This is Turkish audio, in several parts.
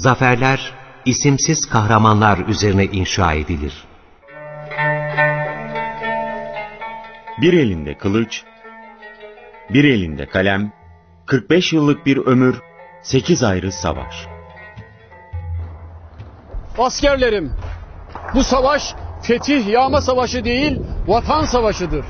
Zaferler, isimsiz kahramanlar üzerine inşa edilir. Bir elinde kılıç, bir elinde kalem, 45 yıllık bir ömür, 8 ayrı savaş. Askerlerim, bu savaş fetih yağma savaşı değil, vatan savaşıdır.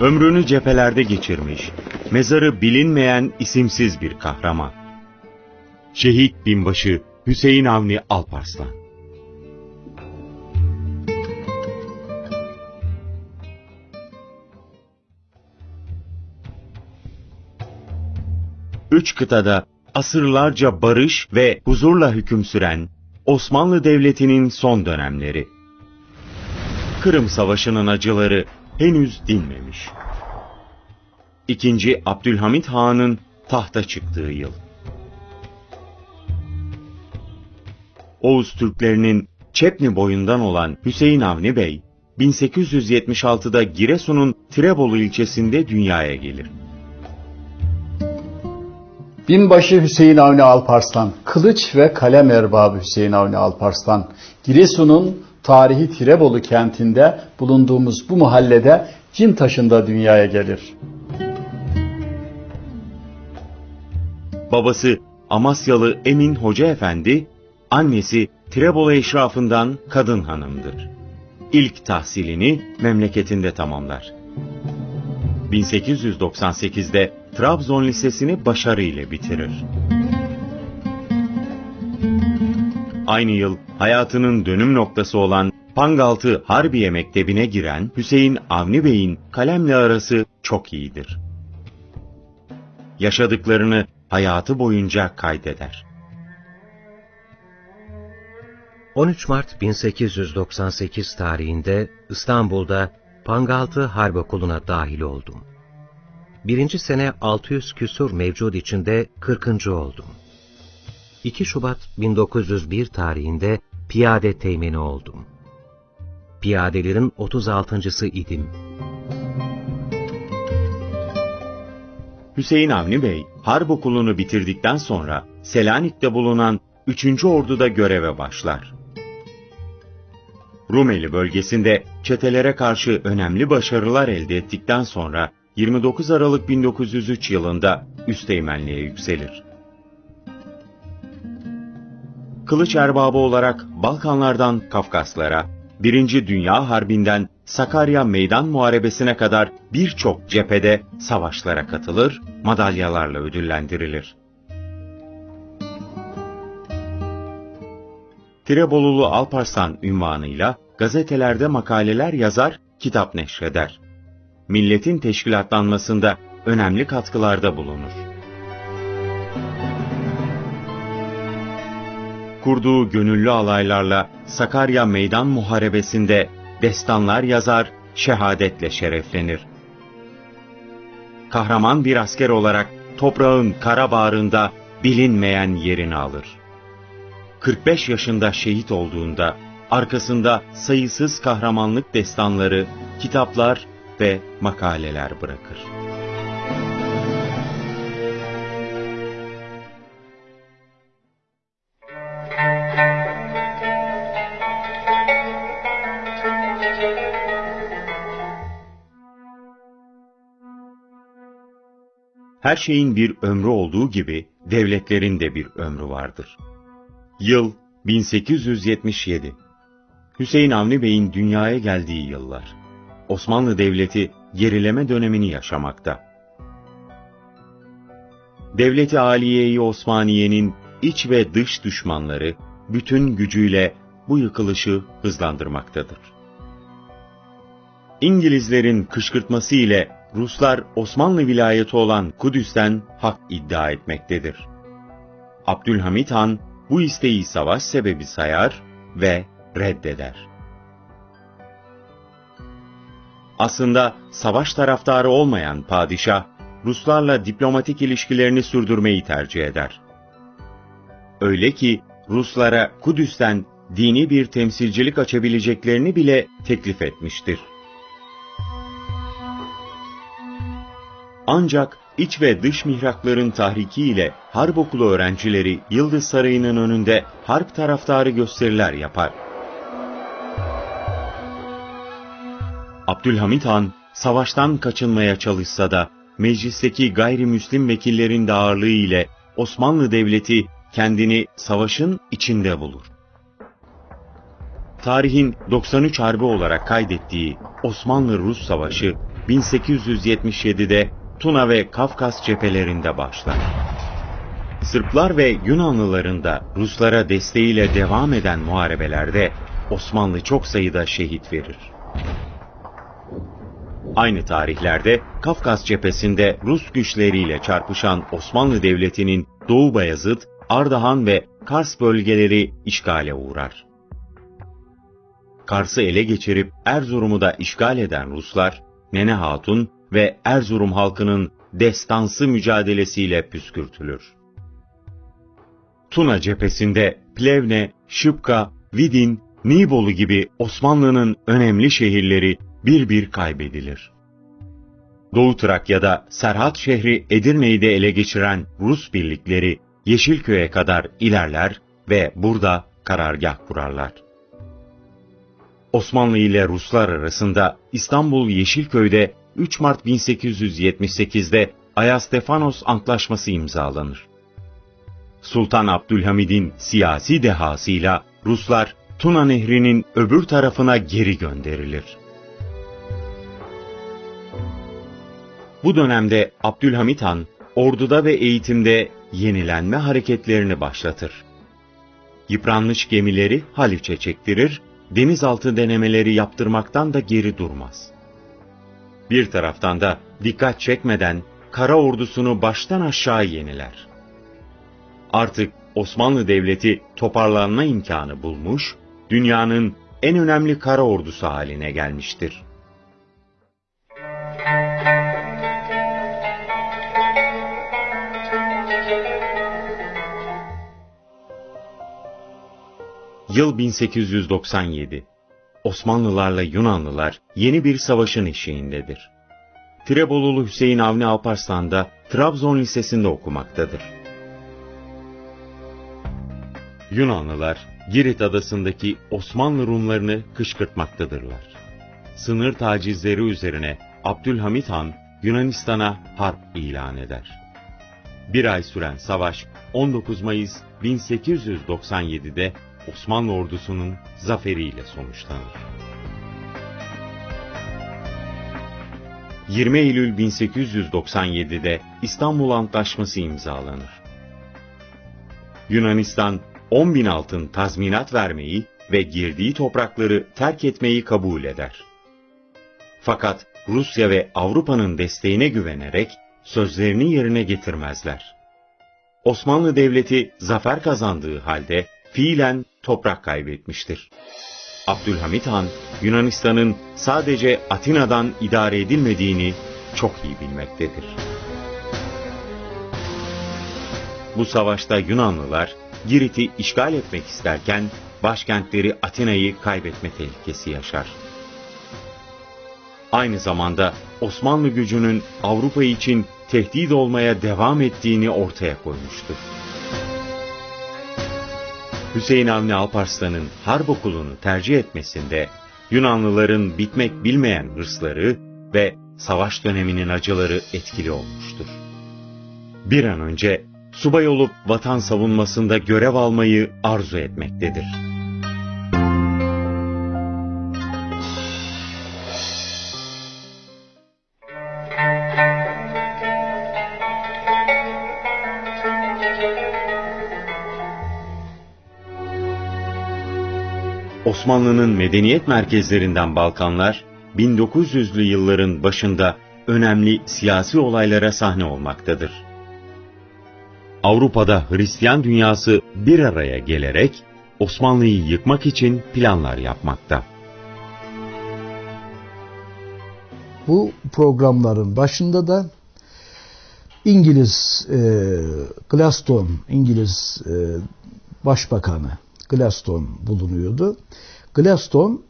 Ömrünü cephelerde geçirmiş, mezarı bilinmeyen isimsiz bir kahraman. Şehit binbaşı Hüseyin Avni Alparslan. Üç kıtada asırlarca barış ve huzurla hüküm süren Osmanlı Devleti'nin son dönemleri. Kırım Savaşı'nın acıları henüz dinmemiş. İkinci Abdülhamit Han'ın tahta çıktığı yıl. Oğuz Türklerinin Çepni boyundan olan Hüseyin Avni Bey, 1876'da Giresun'un Tirebolu ilçesinde dünyaya gelir. Binbaşı Hüseyin Avni Alparslan, kılıç ve kalem erbabı Hüseyin Avni Alparslan, Giresun'un tarihi Tirebolu kentinde bulunduğumuz bu mahallede Cin taşında dünyaya gelir. Babası Amasyalı Emin Hoca Efendi, annesi Tirebolu eşrafından kadın hanımdır. İlk tahsilini memleketinde tamamlar. 1898'de Trabzon Lisesi'ni başarıyla bitirir. Aynı yıl hayatının dönüm noktası olan Pangaltı Harbiye Mektebi'ne giren Hüseyin Avni Bey'in kalemle arası çok iyidir. Yaşadıklarını hayatı boyunca kaydeder. 13 Mart 1898 tarihinde İstanbul'da Pangaltı Harp Okulu'na dahil oldum. Birinci sene 600 küsur mevcut içinde 40. oldum. 2 Şubat 1901 tarihinde piyade teğmeni oldum. Piyadelerin 36.sı idim. Hüseyin Avni Bey, harp okulunu bitirdikten sonra Selanik'te bulunan 3. Ordu'da göreve başlar. Rumeli bölgesinde çetelere karşı önemli başarılar elde ettikten sonra 29 Aralık 1903 yılında üsteğmenliğe yükselir. Kılıç erbabı olarak Balkanlardan Kafkaslara, Birinci Dünya Harbi'nden Sakarya Meydan Muharebesi'ne kadar birçok cephede savaşlara katılır, madalyalarla ödüllendirilir. Tirebolulu Alparslan ünvanıyla gazetelerde makaleler yazar, kitap neşreder. Milletin teşkilatlanmasında önemli katkılarda bulunur. Kurduğu gönüllü alaylarla Sakarya Meydan Muharebesi'nde destanlar yazar, şehadetle şereflenir. Kahraman bir asker olarak toprağın kara bağrında bilinmeyen yerini alır. 45 yaşında şehit olduğunda arkasında sayısız kahramanlık destanları, kitaplar ve makaleler bırakır. Her şeyin bir ömrü olduğu gibi devletlerin de bir ömrü vardır. Yıl 1877. Hüseyin Avni Bey'in dünyaya geldiği yıllar. Osmanlı Devleti gerileme dönemini yaşamakta. Devleti Aliye-i Osmaniye'nin iç ve dış düşmanları bütün gücüyle bu yıkılışı hızlandırmaktadır. İngilizlerin kışkırtması ile Ruslar Osmanlı vilayeti olan Kudüs'ten hak iddia etmektedir. Abdülhamit Han bu isteği savaş sebebi sayar ve reddeder. Aslında savaş taraftarı olmayan padişah, Ruslarla diplomatik ilişkilerini sürdürmeyi tercih eder. Öyle ki Ruslara Kudüs'ten dini bir temsilcilik açabileceklerini bile teklif etmiştir. Ancak iç ve dış mihrakların tahriki ile harp okulu öğrencileri Yıldız Sarayı'nın önünde harp taraftarı gösteriler yapar. Abdülhamit Han savaştan kaçınmaya çalışsa da meclisteki gayrimüslim vekillerin de ağırlığı ile Osmanlı Devleti kendini savaşın içinde bulur. Tarihin 93 Harbi olarak kaydettiği Osmanlı-Rus Savaşı 1877'de Tuna ve Kafkas cephelerinde başlar. Sırplar ve Yunanlıların da Ruslara desteğiyle devam eden muharebelerde Osmanlı çok sayıda şehit verir. Aynı tarihlerde Kafkas cephesinde Rus güçleriyle çarpışan Osmanlı Devleti'nin Doğu Bayazıt, Ardahan ve Kars bölgeleri işgale uğrar. Kars'ı ele geçirip Erzurum'u da işgal eden Ruslar, Nene Hatun ve Erzurum halkının destansı mücadelesiyle püskürtülür. Tuna cephesinde Plevne, Şıpka, Vidin, Nibolu gibi Osmanlı'nın önemli şehirleri bir bir kaybedilir. Doğu Trakya'da Serhat şehri Edirne'yi de ele geçiren Rus birlikleri Yeşilköy'e kadar ilerler ve burada karargah kurarlar. Osmanlı ile Ruslar arasında İstanbul Yeşilköy'de 3 Mart 1878'de Ayastefanos Antlaşması imzalanır. Sultan Abdülhamid'in siyasi dehasıyla Ruslar Tuna Nehri'nin öbür tarafına geri gönderilir. Bu dönemde Abdülhamit Han, orduda ve eğitimde yenilenme hareketlerini başlatır. Yıpranmış gemileri Haliç'e çektirir, denizaltı denemeleri yaptırmaktan da geri durmaz. Bir taraftan da dikkat çekmeden kara ordusunu baştan aşağı yeniler. Artık Osmanlı Devleti toparlanma imkanı bulmuş, dünyanın en önemli kara ordusu haline gelmiştir. Yıl 1897. Osmanlılarla Yunanlılar yeni bir savaşın eşiğindedir. Tirebolulu Hüseyin Avni Alparslan da Trabzon Lisesi'nde okumaktadır. Yunanlılar Girit adasındaki Osmanlı Rumlarını kışkırtmaktadırlar. Sınır tacizleri üzerine Abdülhamit Han Yunanistan'a harp ilan eder. Bir ay süren savaş 19 Mayıs 1897'de Osmanlı ordusunun zaferiyle sonuçlanır. 20 Eylül 1897'de İstanbul Antlaşması imzalanır. Yunanistan 10 bin altın tazminat vermeyi ve girdiği toprakları terk etmeyi kabul eder. Fakat Rusya ve Avrupa'nın desteğine güvenerek sözlerini yerine getirmezler. Osmanlı Devleti zafer kazandığı halde fiilen toprak kaybetmiştir. Abdülhamit Han, Yunanistan'ın sadece Atina'dan idare edilmediğini çok iyi bilmektedir. Bu savaşta Yunanlılar Girit'i işgal etmek isterken başkentleri Atina'yı kaybetme tehlikesi yaşar. Aynı zamanda Osmanlı gücünün Avrupa için tehdit olmaya devam ettiğini ortaya koymuştur. Hüseyin Avni Alparslan'ın harp okulunu tercih etmesinde Yunanlıların bitmek bilmeyen hırsları ve savaş döneminin acıları etkili olmuştur. Bir an önce subay olup vatan savunmasında görev almayı arzu etmektedir. Osmanlı'nın medeniyet merkezlerinden Balkanlar, 1900'lü yılların başında önemli siyasi olaylara sahne olmaktadır. Avrupa'da Hristiyan dünyası bir araya gelerek Osmanlı'yı yıkmak için planlar yapmakta. Bu programların başında da İngiliz e, Glaston, İngiliz e, Başbakanı Glaston bulunuyordu. Glaston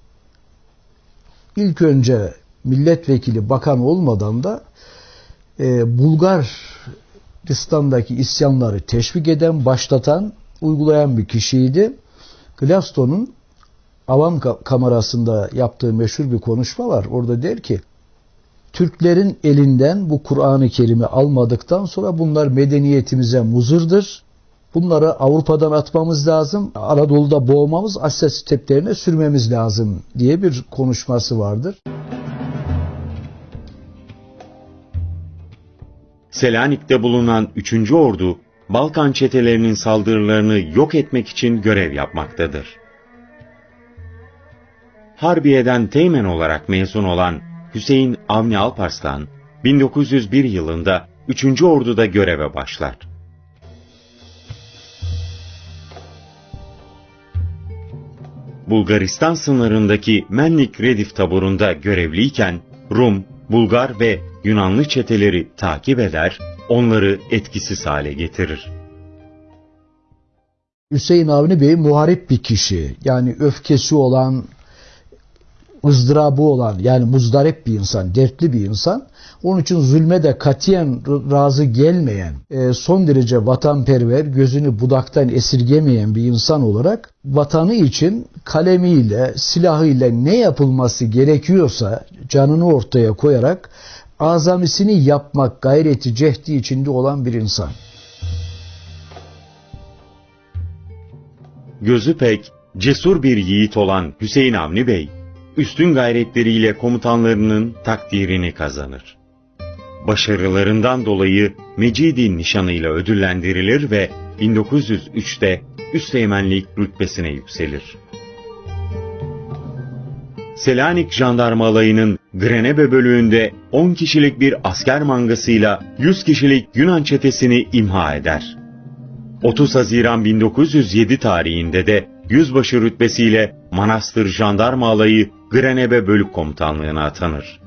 ilk önce milletvekili bakan olmadan da e, Bulgaristan'daki isyanları teşvik eden, başlatan, uygulayan bir kişiydi. Glaston'un avam kamerasında yaptığı meşhur bir konuşma var. Orada der ki Türklerin elinden bu Kur'an-ı Kerim'i almadıktan sonra bunlar medeniyetimize muzırdır. Bunları Avrupa'dan atmamız lazım. Anadolu'da boğmamız, Asya steplerine sürmemiz lazım diye bir konuşması vardır. Selanik'te bulunan 3. Ordu, Balkan çetelerinin saldırılarını yok etmek için görev yapmaktadır. Harbiye'den teğmen olarak mezun olan Hüseyin Avni Alparslan, 1901 yılında 3. Ordu'da göreve başlar. Bulgaristan sınırındaki Menlik Redif taburunda görevliyken Rum, Bulgar ve Yunanlı çeteleri takip eder, onları etkisiz hale getirir. Hüseyin Avni Bey muharip bir kişi. Yani öfkesi olan, ızdırabı olan yani muzdarip bir insan, dertli bir insan. Onun için zulme de katiyen razı gelmeyen, e, son derece vatanperver, gözünü budaktan esirgemeyen bir insan olarak vatanı için kalemiyle, silahıyla ne yapılması gerekiyorsa canını ortaya koyarak azamisini yapmak gayreti cehdi içinde olan bir insan. Gözü pek cesur bir yiğit olan Hüseyin Avni Bey, üstün gayretleriyle komutanlarının takdirini kazanır. Başarılarından dolayı Mecidi nişanıyla ödüllendirilir ve 1903'te Üsteğmenlik rütbesine yükselir. Selanik Jandarma Alayı'nın Grenebe bölüğünde 10 kişilik bir asker mangasıyla 100 kişilik Yunan çetesini imha eder. 30 Haziran 1907 tarihinde de yüzbaşı rütbesiyle Manastır Jandarma Alayı Grenebe Bölük Komutanlığı'na atanır.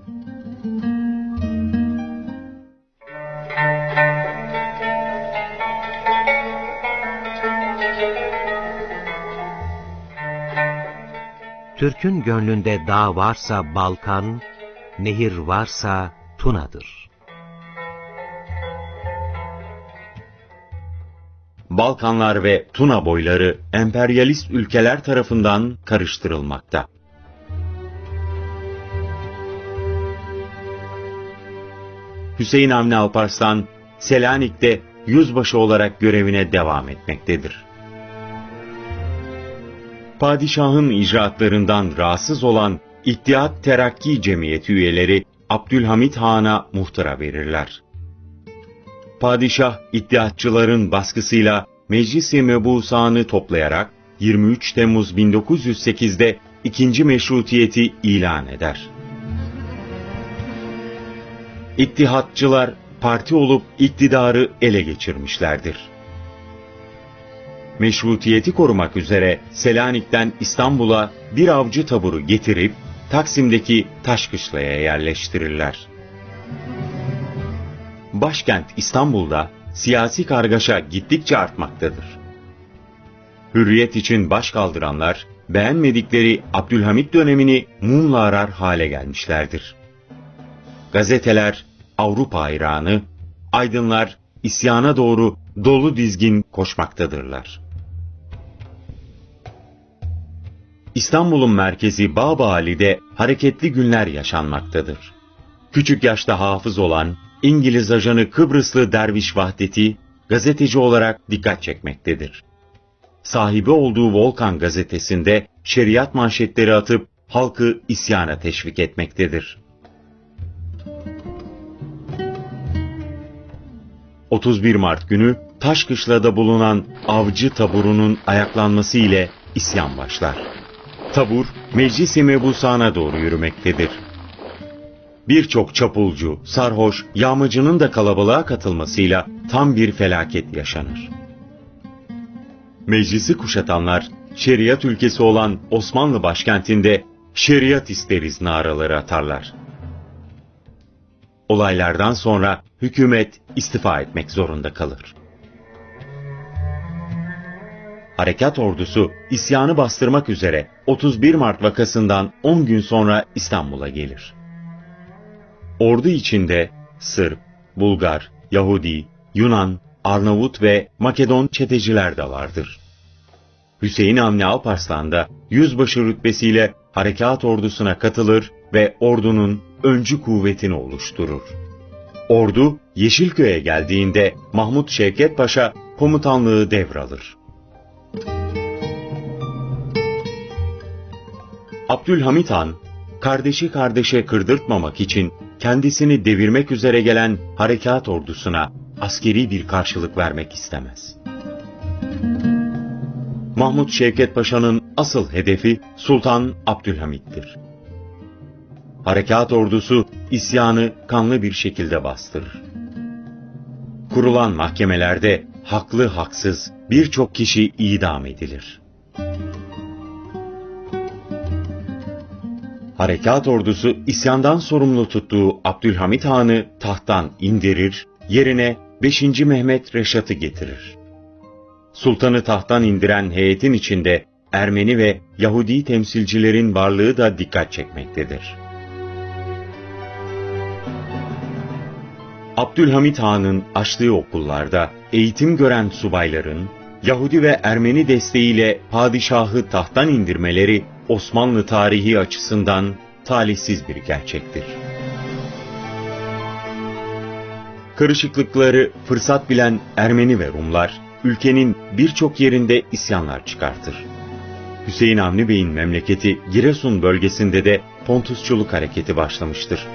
Türk'ün gönlünde dağ varsa Balkan, nehir varsa Tuna'dır. Balkanlar ve Tuna boyları emperyalist ülkeler tarafından karıştırılmakta. Hüseyin Avni Alparslan, Selanik'te yüzbaşı olarak görevine devam etmektedir. Padişahın icraatlarından rahatsız olan İttihat Terakki Cemiyeti üyeleri Abdülhamit Han'a muhtıra verirler. Padişah iddiatçıların baskısıyla Meclis-i Mebusan'ı toplayarak 23 Temmuz 1908'de ikinci meşrutiyeti ilan eder. İttihatçılar parti olup iktidarı ele geçirmişlerdir. Meşrutiyeti korumak üzere Selanik'ten İstanbul'a bir avcı taburu getirip Taksim'deki Taşkışla'ya yerleştirirler. Başkent İstanbul'da siyasi kargaşa gittikçe artmaktadır. Hürriyet için baş kaldıranlar, beğenmedikleri Abdülhamit dönemini mumla arar hale gelmişlerdir. Gazeteler Avrupa hayranı, aydınlar isyana doğru dolu dizgin koşmaktadırlar. İstanbul'un merkezi Bağbali'de hareketli günler yaşanmaktadır. Küçük yaşta hafız olan İngiliz ajanı Kıbrıslı Derviş Vahdeti gazeteci olarak dikkat çekmektedir. Sahibi olduğu Volkan gazetesinde şeriat manşetleri atıp halkı isyana teşvik etmektedir. 31 Mart günü Taşkışla'da bulunan avcı taburunun ayaklanması ile isyan başlar. Tabur, Meclis-i Mebusan'a doğru yürümektedir. Birçok çapulcu, sarhoş, yağmacının da kalabalığa katılmasıyla tam bir felaket yaşanır. Meclisi kuşatanlar, şeriat ülkesi olan Osmanlı başkentinde şeriat isteriz naraları atarlar. Olaylardan sonra hükümet istifa etmek zorunda kalır. Harekat ordusu isyanı bastırmak üzere 31 Mart vakasından 10 gün sonra İstanbul'a gelir. Ordu içinde Sırp, Bulgar, Yahudi, Yunan, Arnavut ve Makedon çeteciler de vardır. Hüseyin Avni Alparslan da yüzbaşı rütbesiyle harekat ordusuna katılır ve ordunun öncü kuvvetini oluşturur. Ordu Yeşilköy'e geldiğinde Mahmut Şevket Paşa komutanlığı devralır. Abdülhamit Han, kardeşi kardeşe kırdırtmamak için kendisini devirmek üzere gelen harekat ordusuna askeri bir karşılık vermek istemez. Mahmut Şevket Paşa'nın asıl hedefi Sultan Abdülhamit'tir. Harekat ordusu isyanı kanlı bir şekilde bastırır. Kurulan mahkemelerde haklı haksız birçok kişi idam edilir. Harekat ordusu isyandan sorumlu tuttuğu Abdülhamit Han'ı tahttan indirir, yerine 5. Mehmet Reşat'ı getirir. Sultanı tahttan indiren heyetin içinde Ermeni ve Yahudi temsilcilerin varlığı da dikkat çekmektedir. Abdülhamit Han'ın açtığı okullarda eğitim gören subayların Yahudi ve Ermeni desteğiyle padişahı tahttan indirmeleri Osmanlı tarihi açısından talihsiz bir gerçektir. Karışıklıkları fırsat bilen Ermeni ve Rumlar, ülkenin birçok yerinde isyanlar çıkartır. Hüseyin Avni Bey'in memleketi Giresun bölgesinde de Pontusçuluk hareketi başlamıştır.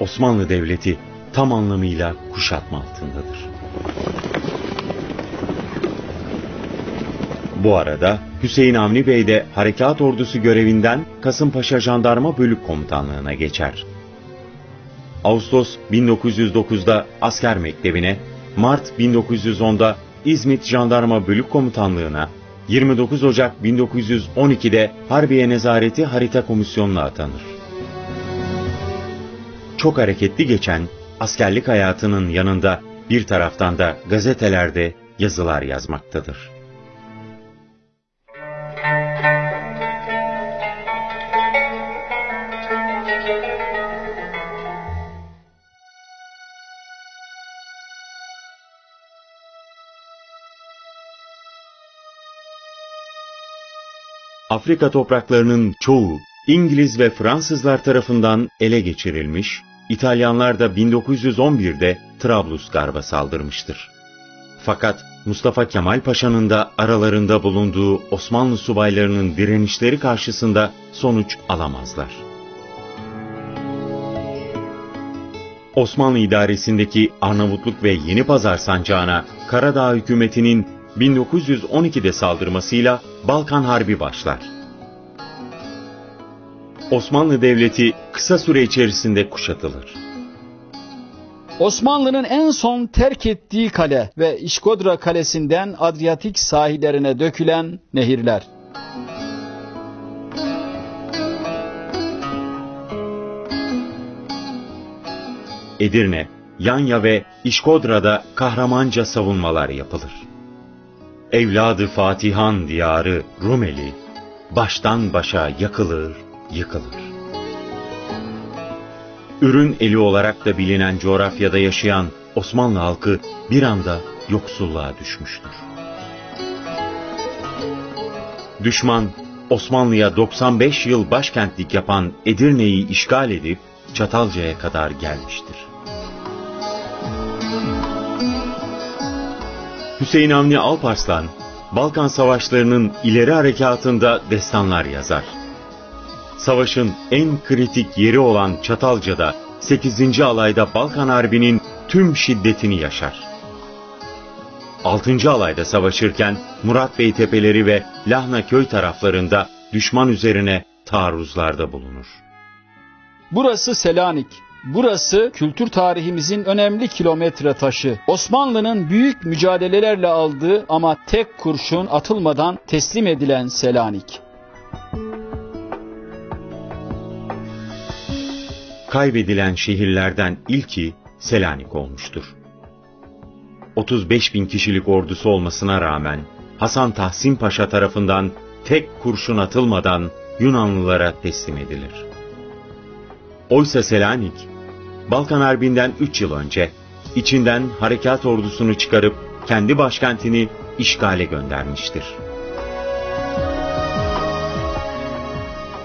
Osmanlı Devleti tam anlamıyla kuşatma altındadır. Bu arada Hüseyin Avni Bey de harekat ordusu görevinden Kasımpaşa Jandarma Bölük Komutanlığına geçer. Ağustos 1909'da asker mektebine, Mart 1910'da İzmit Jandarma Bölük Komutanlığına, 29 Ocak 1912'de Harbiye Nezareti Harita Komisyonu'na atanır. Çok hareketli geçen askerlik hayatının yanında bir taraftan da gazetelerde yazılar yazmaktadır. Afrika topraklarının çoğu İngiliz ve Fransızlar tarafından ele geçirilmiş, İtalyanlar da 1911'de Trablusgarp'a saldırmıştır. Fakat Mustafa Kemal Paşa'nın da aralarında bulunduğu Osmanlı subaylarının direnişleri karşısında sonuç alamazlar. Osmanlı idaresindeki Arnavutluk ve Yeni Pazar sancağına Karadağ hükümetinin 1912'de saldırmasıyla Balkan Harbi başlar. Osmanlı Devleti kısa süre içerisinde kuşatılır. Osmanlı'nın en son terk ettiği kale ve İşkodra Kalesi'nden Adriyatik sahillerine dökülen nehirler. Edirne, Yanya ve İşkodra'da kahramanca savunmalar yapılır. Evladı Fatihan diyarı Rumeli baştan başa yakılır, yıkılır. Ürün eli olarak da bilinen coğrafyada yaşayan Osmanlı halkı bir anda yoksulluğa düşmüştür. Düşman Osmanlı'ya 95 yıl başkentlik yapan Edirne'yi işgal edip Çatalca'ya kadar gelmiştir. Hüseyin Avni Alparslan, Balkan Savaşları'nın ileri harekatında destanlar yazar. Savaşın en kritik yeri olan Çatalca'da 8. alayda Balkan Harbi'nin tüm şiddetini yaşar. 6. alayda savaşırken Murat Bey tepeleri ve Lahna köy taraflarında düşman üzerine taarruzlarda bulunur. Burası Selanik. Burası kültür tarihimizin önemli kilometre taşı. Osmanlı'nın büyük mücadelelerle aldığı ama tek kurşun atılmadan teslim edilen Selanik. Kaybedilen şehirlerden ilki Selanik olmuştur. 35 bin kişilik ordusu olmasına rağmen Hasan Tahsin Paşa tarafından tek kurşun atılmadan Yunanlılara teslim edilir. Oysa Selanik Balkan Harbi'nden 3 yıl önce içinden harekat ordusunu çıkarıp kendi başkentini işgale göndermiştir.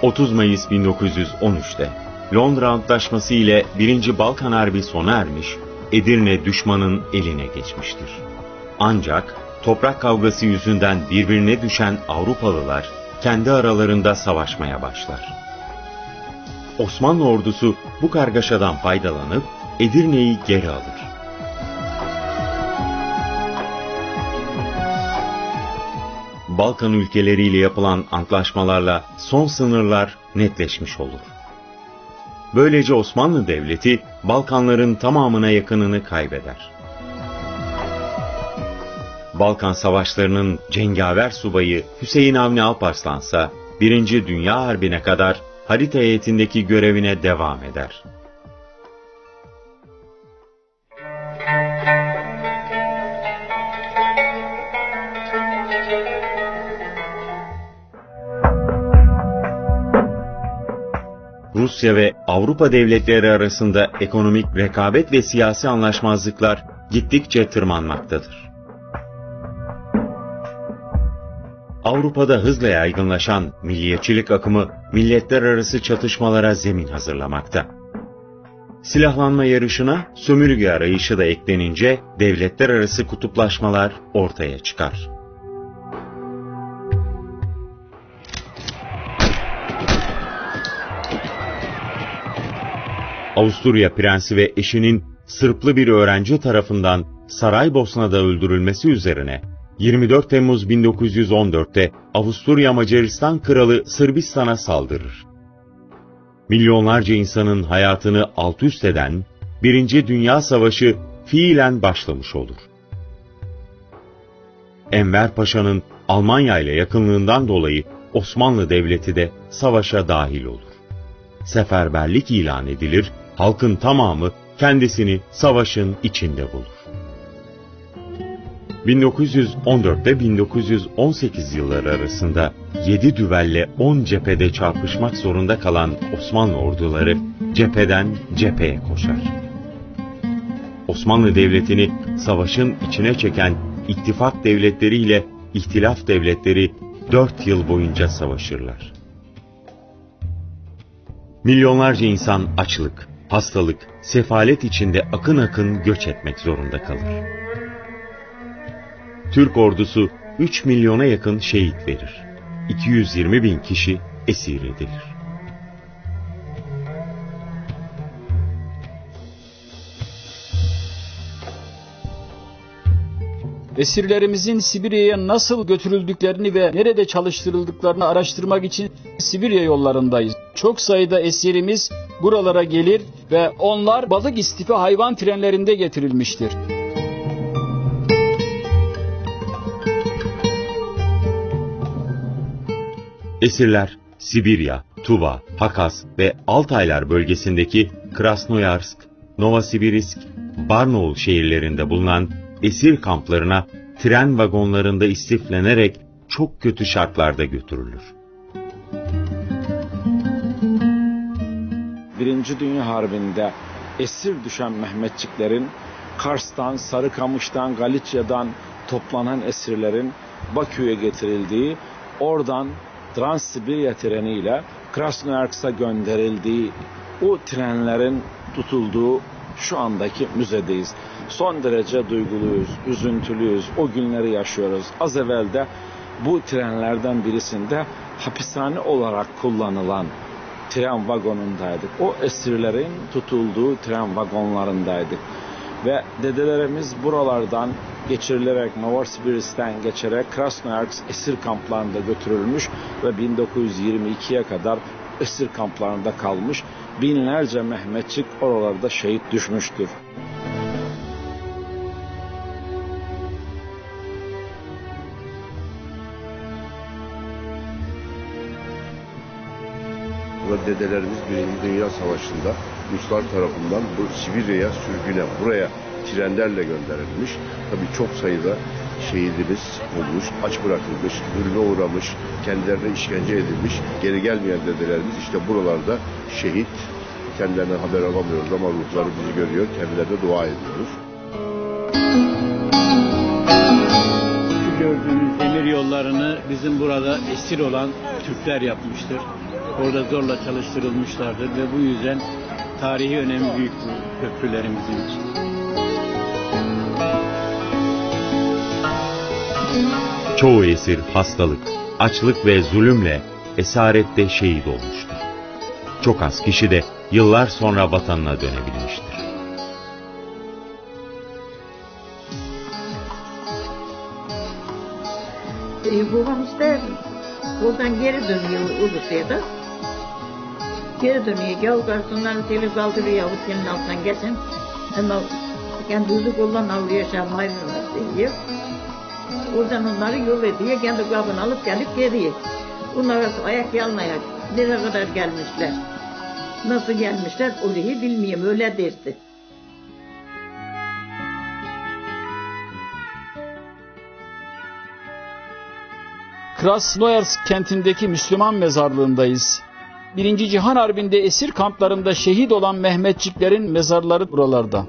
30 Mayıs 1913'te Londra Antlaşması ile 1. Balkan Harbi sona ermiş, Edirne düşmanın eline geçmiştir. Ancak toprak kavgası yüzünden birbirine düşen Avrupalılar kendi aralarında savaşmaya başlar. Osmanlı ordusu bu kargaşadan faydalanıp Edirne'yi geri alır. Balkan ülkeleriyle yapılan antlaşmalarla son sınırlar netleşmiş olur. Böylece Osmanlı Devleti Balkanların tamamına yakınını kaybeder. Balkan Savaşları'nın cengaver subayı Hüseyin Avni Alparslan ise 1. Dünya Harbi'ne kadar harita heyetindeki görevine devam eder. Rusya ve Avrupa devletleri arasında ekonomik rekabet ve siyasi anlaşmazlıklar gittikçe tırmanmaktadır. Avrupa'da hızla yaygınlaşan milliyetçilik akımı milletler arası çatışmalara zemin hazırlamakta. Silahlanma yarışına sömürge arayışı da eklenince devletler arası kutuplaşmalar ortaya çıkar. Avusturya prensi ve eşinin Sırplı bir öğrenci tarafından Saraybosna'da öldürülmesi üzerine 24 Temmuz 1914'te Avusturya Macaristan kralı Sırbistan'a saldırır. Milyonlarca insanın hayatını alt üst eden Birinci Dünya Savaşı fiilen başlamış olur. Enver Paşa'nın Almanya ile yakınlığından dolayı Osmanlı Devleti de savaşa dahil olur. Seferberlik ilan edilir, halkın tamamı kendisini savaşın içinde bulur. 1914 1918 yılları arasında 7 düvelle 10 cephede çarpışmak zorunda kalan Osmanlı orduları cepheden cepheye koşar. Osmanlı Devleti'ni savaşın içine çeken ittifak devletleriyle ihtilaf devletleri 4 yıl boyunca savaşırlar. Milyonlarca insan açlık, hastalık, sefalet içinde akın akın göç etmek zorunda kalır. Türk ordusu 3 milyona yakın şehit verir. 220 bin kişi esir edilir. Esirlerimizin Sibirya'ya nasıl götürüldüklerini ve nerede çalıştırıldıklarını araştırmak için Sibirya yollarındayız. Çok sayıda esirimiz buralara gelir ve onlar balık istifi hayvan trenlerinde getirilmiştir. Esirler Sibirya, Tuva, Hakas ve Altaylar bölgesindeki Krasnoyarsk, Novosibirsk, Barnaul şehirlerinde bulunan esir kamplarına tren vagonlarında istiflenerek çok kötü şartlarda götürülür. Birinci Dünya Harbi'nde esir düşen Mehmetçiklerin Kars'tan, Sarıkamış'tan, Galicia'dan toplanan esirlerin Bakü'ye getirildiği, oradan Transsibirya treniyle Krasnoyarsk'a gönderildiği o trenlerin tutulduğu şu andaki müzedeyiz. Son derece duyguluyuz, üzüntülüyüz, o günleri yaşıyoruz. Az evvel de bu trenlerden birisinde hapishane olarak kullanılan tren vagonundaydık. O esirlerin tutulduğu tren vagonlarındaydık. Ve dedelerimiz buralardan geçirilerek Novosibirsk'ten geçerek Krasnoyarsk esir kamplarında götürülmüş ve 1922'ye kadar esir kamplarında kalmış. Binlerce Mehmetçik oralarda şehit düşmüştür. Ve dedelerimiz Birinci Dünya Savaşı'nda Ruslar tarafından bu Sibirya'ya sürgüne, buraya trenlerle gönderilmiş. Tabii çok sayıda şehidimiz olmuş, aç bırakılmış, zulme uğramış, kendilerine işkence edilmiş, geri gelmeyen dedelerimiz işte buralarda şehit Kendilerinden haber alamıyoruz ama ruhları bizi görüyor. Kendilerine dua ediyoruz. Şu gördüğünüz demir yollarını bizim burada esir olan Türkler yapmıştır. Orada zorla çalıştırılmışlardır ve bu yüzden tarihi önemi büyük bu köprülerin bizim için. Çoğu esir hastalık, açlık ve zulümle esarette şehit olmuştur. Çok az kişi de yıllar sonra vatanına dönebilmiştir. E, babam işte oradan geri dönüyor Ulus'a da. Geri dönüyor. Gel garsonları seni kaldırıyor. O senin altından geçin. Ama kendi hızlı kollan avlıyor şam hayvanlar diyor. Oradan onları yol ediyor. Kendi kabını alıp gelip geliyor. Bunlar ayak yalın ayak. Nereye kadar gelmişler? Nasıl gelmişler? Orayı bilmiyorum. Öyle derdi. Krasnoyarsk kentindeki Müslüman mezarlığındayız. Birinci Cihan Harbi'nde esir kamplarında şehit olan Mehmetçiklerin mezarları buralarda.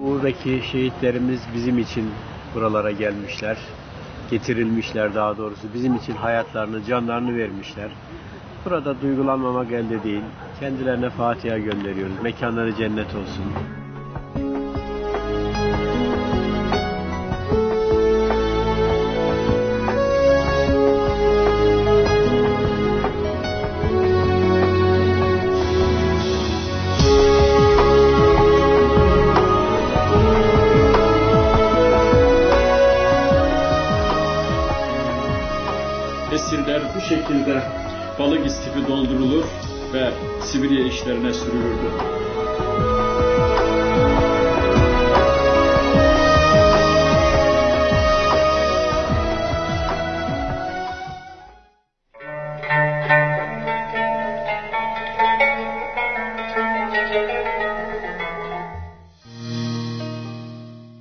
Buradaki şehitlerimiz bizim için buralara gelmişler. Getirilmişler daha doğrusu. Bizim için hayatlarını, canlarını vermişler. Burada duygulanmamak elde değil. Kendilerine Fatiha gönderiyoruz. Mekanları cennet olsun. Sibirya işlerine sürülürdü.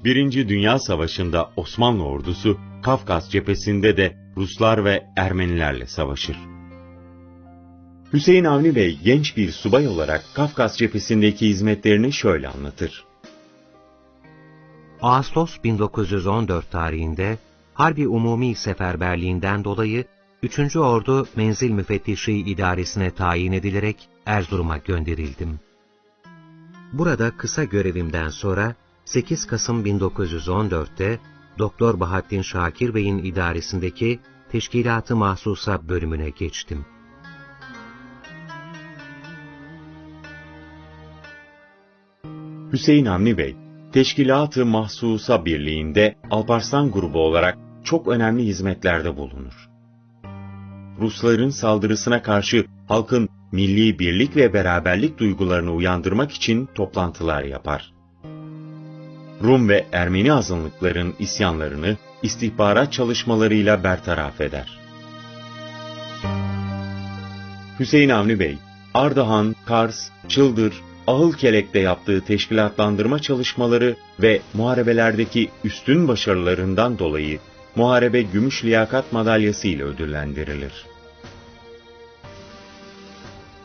Birinci Dünya Savaşı'nda Osmanlı ordusu Kafkas cephesinde de Ruslar ve Ermenilerle savaşır. Hüseyin Avni Bey genç bir subay olarak Kafkas cephesindeki hizmetlerini şöyle anlatır. Ağustos 1914 tarihinde Harbi Umumi Seferberliğinden dolayı 3. Ordu Menzil Müfettişi İdaresine tayin edilerek Erzurum'a gönderildim. Burada kısa görevimden sonra 8 Kasım 1914'te Doktor Bahattin Şakir Bey'in idaresindeki Teşkilat-ı Mahsusa bölümüne geçtim. Hüseyin Avni Bey, Teşkilat-ı Mahsusa Birliği'nde Alparslan grubu olarak çok önemli hizmetlerde bulunur. Rusların saldırısına karşı halkın milli birlik ve beraberlik duygularını uyandırmak için toplantılar yapar. Rum ve Ermeni azınlıkların isyanlarını istihbarat çalışmalarıyla bertaraf eder. Hüseyin Avni Bey, Ardahan, Kars, Çıldır, Ahılkelek'te yaptığı teşkilatlandırma çalışmaları ve muharebelerdeki üstün başarılarından dolayı Muharebe Gümüş Liyakat Madalyası ile ödüllendirilir.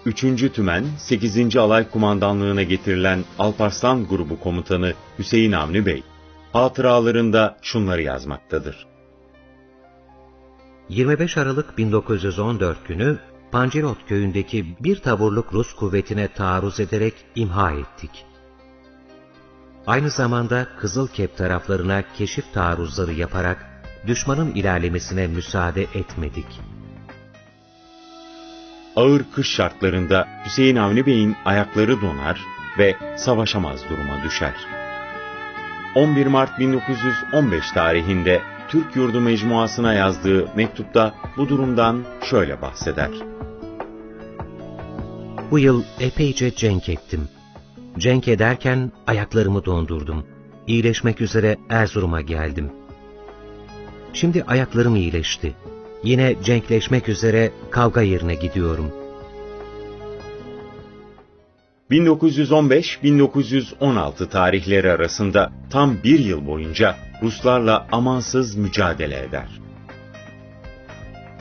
3. Tümen 8. Alay Kumandanlığına getirilen Alparslan Grubu Komutanı Hüseyin Avni Bey, hatıralarında şunları yazmaktadır. 25 Aralık 1914 günü Pancirot köyündeki bir taburluk Rus kuvvetine taarruz ederek imha ettik. Aynı zamanda Kızılkep taraflarına keşif taarruzları yaparak düşmanın ilerlemesine müsaade etmedik. Ağır kış şartlarında Hüseyin Avni Bey'in ayakları donar ve savaşamaz duruma düşer. 11 Mart 1915 tarihinde Türk Yurdu Mecmuası'na yazdığı mektupta bu durumdan şöyle bahseder. Bu yıl epeyce cenk ettim. Cenk ederken ayaklarımı dondurdum. İyileşmek üzere Erzurum'a geldim. Şimdi ayaklarım iyileşti. Yine cenkleşmek üzere kavga yerine gidiyorum. 1915-1916 tarihleri arasında tam bir yıl boyunca Ruslarla amansız mücadele eder.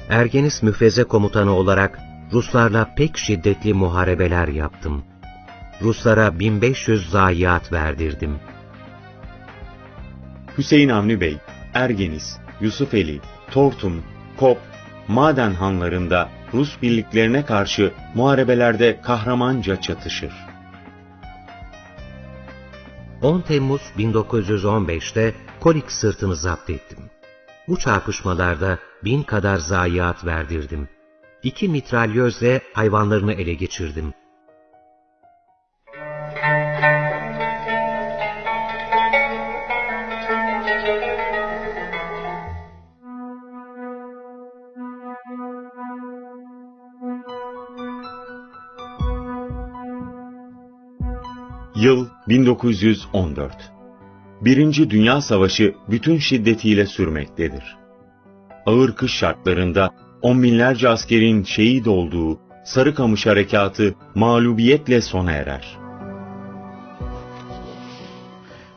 Ergenis müfreze komutanı olarak Ruslarla pek şiddetli muharebeler yaptım. Ruslara 1500 zayiat verdirdim. Hüseyin Avni Bey, Ergenis, Yusufeli, Tortum, Kop, Maden hanlarında Rus birliklerine karşı muharebelerde kahramanca çatışır. 10 Temmuz 1915'te Kolik sırtını zapt ettim. Bu çarpışmalarda bin kadar zayiat verdirdim. İki mitralyözle hayvanlarını ele geçirdim. Yıl 1914. Birinci Dünya Savaşı bütün şiddetiyle sürmektedir. Ağır kış şartlarında on binlerce askerin şehit olduğu Sarıkamış Harekatı mağlubiyetle sona erer.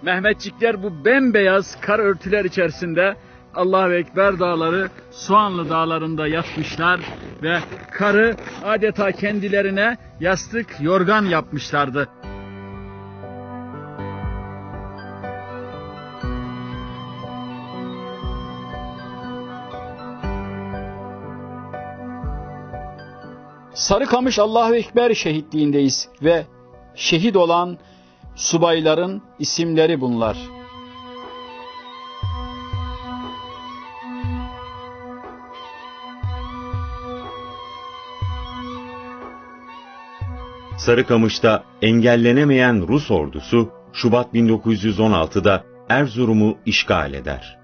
Mehmetçikler bu bembeyaz kar örtüler içerisinde Allahu Ekber dağları Soğanlı dağlarında yatmışlar ve karı adeta kendilerine yastık yorgan yapmışlardı. Sarıkamış Allahu Ekber şehitliğindeyiz ve şehit olan subayların isimleri bunlar. Sarıkamış'ta engellenemeyen Rus ordusu Şubat 1916'da Erzurum'u işgal eder.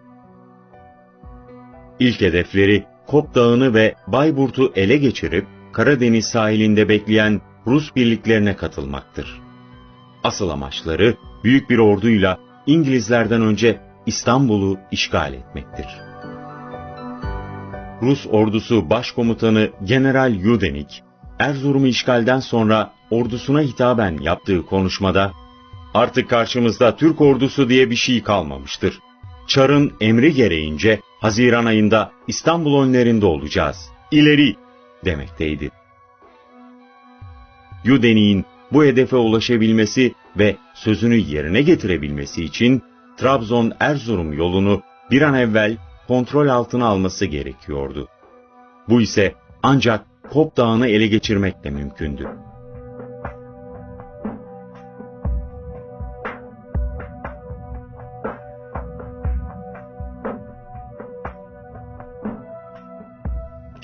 İlk hedefleri Kop Dağı'nı ve Bayburt'u ele geçirip Karadeniz sahilinde bekleyen Rus birliklerine katılmaktır. Asıl amaçları büyük bir orduyla İngilizlerden önce İstanbul'u işgal etmektir. Rus ordusu başkomutanı General Yudenik, Erzurum'u işgalden sonra ordusuna hitaben yaptığı konuşmada, artık karşımızda Türk ordusu diye bir şey kalmamıştır. Çar'ın emri gereğince Haziran ayında İstanbul önlerinde olacağız. İleri demekteydi. Yudenik'in bu hedefe ulaşabilmesi ve sözünü yerine getirebilmesi için Trabzon-Erzurum yolunu bir an evvel kontrol altına alması gerekiyordu. Bu ise ancak Kop Dağı'nı ele geçirmekle mümkündü.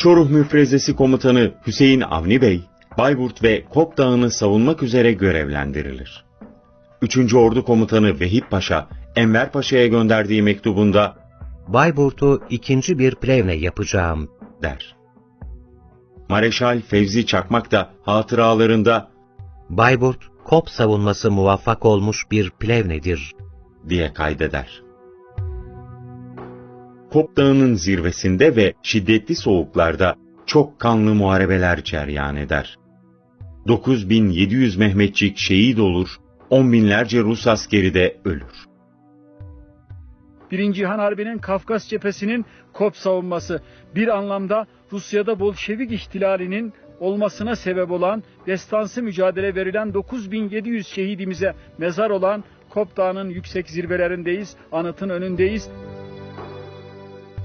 Çoruh Müfrezesi Komutanı Hüseyin Avni Bey, Bayburt ve Kop Dağı'nı savunmak üzere görevlendirilir. 3. Ordu Komutanı Vehip Paşa, Enver Paşa'ya gönderdiği mektubunda Bayburt'u ikinci bir plevne yapacağım der. Mareşal Fevzi Çakmak da hatıralarında Bayburt, Kop savunması muvaffak olmuş bir plevnedir diye kaydeder. Kop Dağı'nın zirvesinde ve şiddetli soğuklarda çok kanlı muharebeler ceryan eder. 9700 Mehmetçik şehit olur, on binlerce Rus askeri de ölür. Birinci Cihan Harbi'nin Kafkas cephesinin Kop savunması bir anlamda Rusya'da Bolşevik ihtilalinin olmasına sebep olan destansı mücadele verilen 9700 şehidimize mezar olan Kop Dağı'nın yüksek zirvelerindeyiz, anıtın önündeyiz.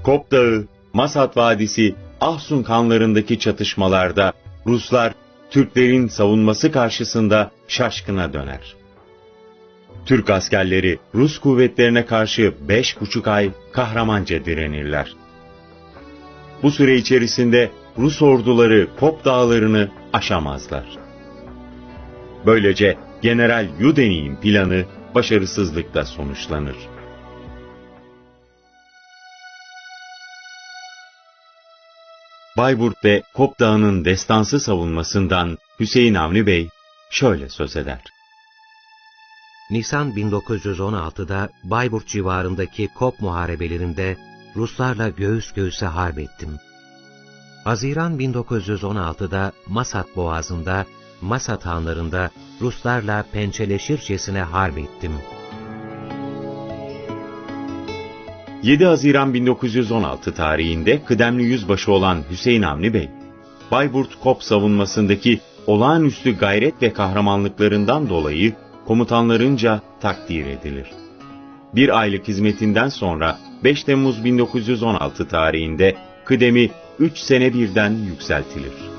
Kop Dağı, Masat Vadisi, Ahsun kanlarındaki çatışmalarda Ruslar Türklerin savunması karşısında şaşkına döner. Türk askerleri Rus kuvvetlerine karşı beş buçuk ay kahramanca direnirler. Bu süre içerisinde Rus orduları Kop dağlarını aşamazlar. Böylece General Yudenik'in planı başarısızlıkla sonuçlanır. Bayburt ve Kop Dağı'nın destansı savunmasından Hüseyin Avni Bey şöyle söz eder. Nisan 1916'da Bayburt civarındaki Kop muharebelerinde Ruslarla göğüs göğüse harp ettim. Haziran 1916'da Masat Boğazı'nda, Masat hanlarında Ruslarla pençeleşircesine harp ettim. 7 Haziran 1916 tarihinde kıdemli yüzbaşı olan Hüseyin Avni Bey, Bayburt Kop savunmasındaki olağanüstü gayret ve kahramanlıklarından dolayı komutanlarınca takdir edilir. Bir aylık hizmetinden sonra 5 Temmuz 1916 tarihinde kıdemi 3 sene birden yükseltilir.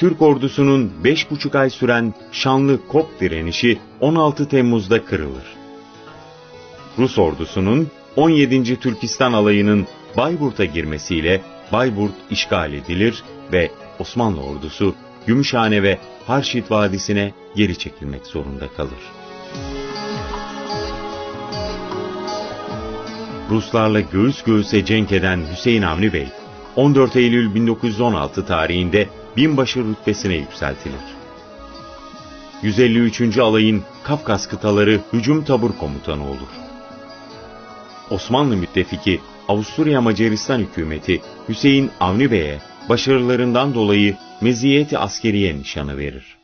Türk ordusunun 5,5 ay süren şanlı Kop direnişi 16 Temmuz'da kırılır. Rus ordusunun 17. Türkistan alayının Bayburt'a girmesiyle Bayburt işgal edilir ve Osmanlı ordusu Gümüşhane ve Harşit Vadisi'ne geri çekilmek zorunda kalır. Ruslarla göğüs göğüse cenk eden Hüseyin Avni Bey, 14 Eylül 1916 tarihinde binbaşı rütbesine yükseltilir. 153. alayın Kafkas kıtaları hücum tabur komutanı olur. Osmanlı müttefiki Avusturya Macaristan hükümeti Hüseyin Avni Bey'e başarılarından dolayı meziyeti askeriye nişanı verir.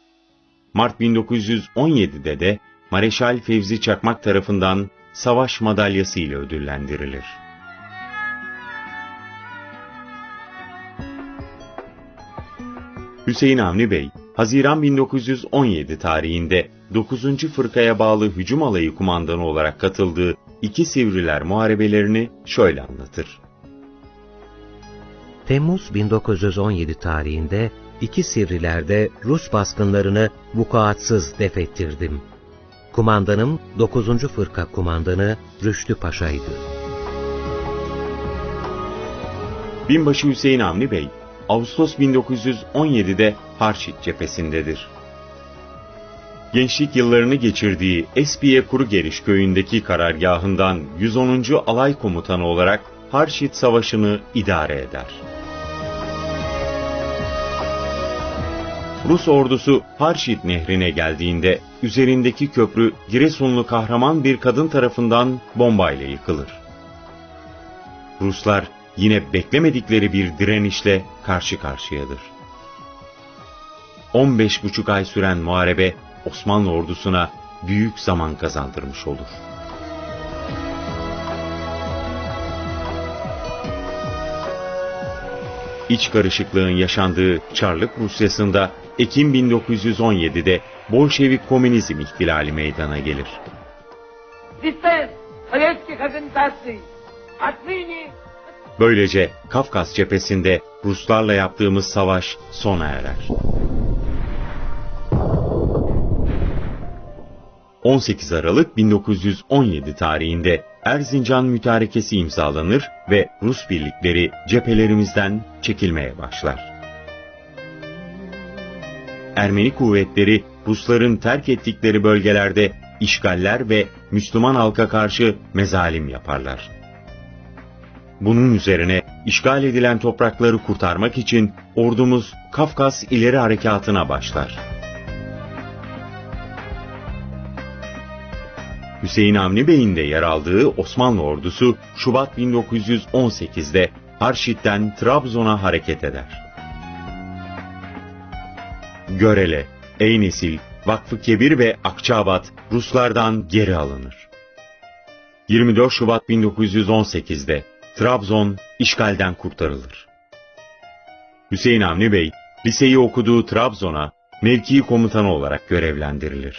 Mart 1917'de de Mareşal Fevzi Çakmak tarafından savaş madalyası ile ödüllendirilir. Hüseyin Avni Bey, Haziran 1917 tarihinde 9. Fırkaya bağlı hücum alayı kumandanı olarak katıldığı iki Sivriler muharebelerini şöyle anlatır. Temmuz 1917 tarihinde iki Sivriler'de Rus baskınlarını vukuatsız defettirdim. Kumandanım 9. Fırka Kumandanı Rüştü Paşa'ydı. Binbaşı Hüseyin Avni Bey, Ağustos 1917'de Harçit cephesindedir. Gençlik yıllarını geçirdiği Espiye Kuru Geliş köyündeki karargahından 110. Alay Komutanı olarak Harçit Savaşı'nı idare eder. Rus ordusu Harşit nehrine geldiğinde üzerindeki köprü Giresunlu kahraman bir kadın tarafından bombayla yıkılır. Ruslar yine beklemedikleri bir direnişle karşı karşıyadır. 15,5 ay süren muharebe Osmanlı ordusuna büyük zaman kazandırmış olur. İç karışıklığın yaşandığı Çarlık Rusyası'nda Ekim 1917'de Bolşevik Komünizm ihtilali meydana gelir. Böylece Kafkas cephesinde Ruslarla yaptığımız savaş sona erer. 18 Aralık 1917 tarihinde Erzincan Mütarekesi imzalanır ve Rus birlikleri cephelerimizden çekilmeye başlar. Ermeni kuvvetleri Rusların terk ettikleri bölgelerde işgaller ve Müslüman halka karşı mezalim yaparlar. Bunun üzerine işgal edilen toprakları kurtarmak için ordumuz Kafkas ileri harekatına başlar. Hüseyin Avni Bey'in de yer aldığı Osmanlı ordusu Şubat 1918'de Harşit'ten Trabzon'a hareket eder. Görele, Eynesil, Vakfı Kebir ve Akçabat Ruslardan geri alınır. 24 Şubat 1918'de Trabzon işgalden kurtarılır. Hüseyin Avni Bey, liseyi okuduğu Trabzon'a mevki komutanı olarak görevlendirilir.